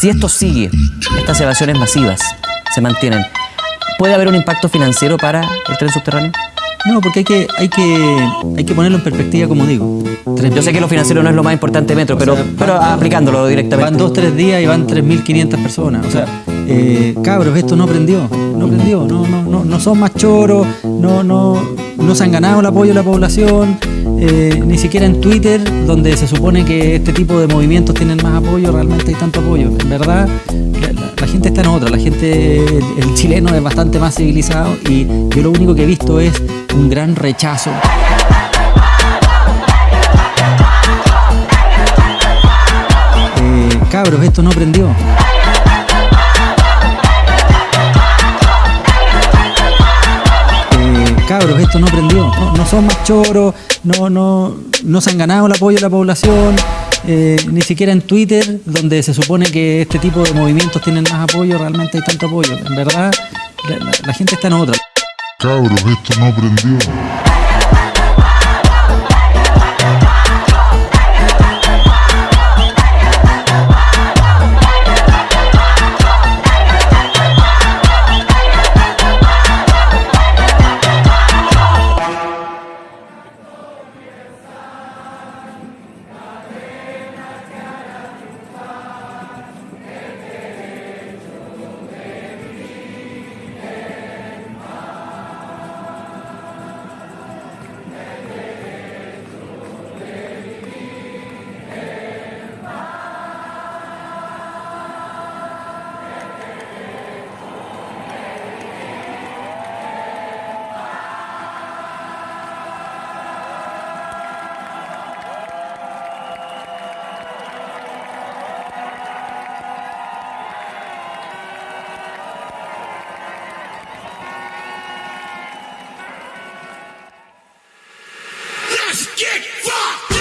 Si esto sigue, estas evasiones masivas se mantienen, ¿puede haber un impacto financiero para el tren subterráneo? No, porque hay que, hay que, hay que ponerlo en perspectiva, como digo. Yo sé que lo financiero no es lo más importante de Metro, pero, sea, pero van- aplicándolo directamente. Van dos, tres días y van 3.500 personas. O sea, eh, cabros, esto no prendió. No prendió. No, no, no, no son más choros. No, no, no se han ganado el apoyo de la población. eh, ni siquiera en Twitter, donde se supone que este tipo de movimientos tienen más apoyo, realmente hay tanto apoyo. En verdad, la, gente está en otra. La gente, el, el chileno es bastante más civilizado y yo lo único que he visto es un gran rechazo. Eh, cabros, esto no prendió. Cabros, esto no prendió. No, son más choros, no, no, no se han ganado el apoyo de la población. eh, ni siquiera en Twitter, donde se supone que este tipo de movimientos tienen más apoyo, realmente hay tanto apoyo. En verdad, la, la- la gente está en otra. Cabros, esto no prendió. Get fucked!